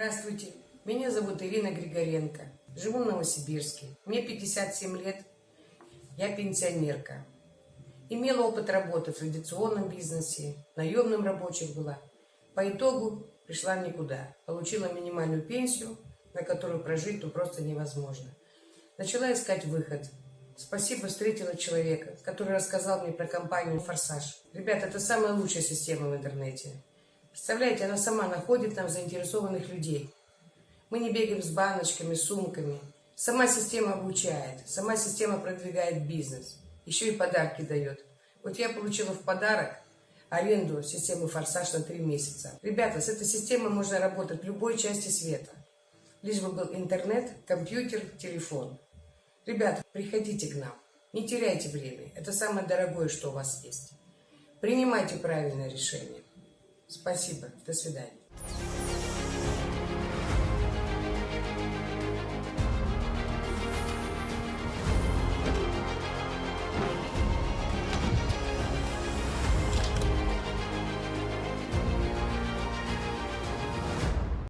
Здравствуйте, меня зовут Ирина Григоренко. Живу в Новосибирске. Мне 57 лет. Я пенсионерка. Имела опыт работы в традиционном бизнесе, наемным рабочих была. По итогу пришла в никуда. Получила минимальную пенсию, на которую прожить ну, просто невозможно. Начала искать выход. Спасибо, встретила человека, который рассказал мне про компанию «Форсаж». Ребята, это самая лучшая система в интернете. Представляете, она сама находит нам заинтересованных людей. Мы не бегаем с баночками, сумками. Сама система обучает, сама система продвигает бизнес. Еще и подарки дает. Вот я получила в подарок аренду системы «Форсаж» на три месяца. Ребята, с этой системой можно работать в любой части света. Лишь бы был интернет, компьютер, телефон. Ребята, приходите к нам. Не теряйте время. Это самое дорогое, что у вас есть. Принимайте правильное решение. Спасибо. До свидания.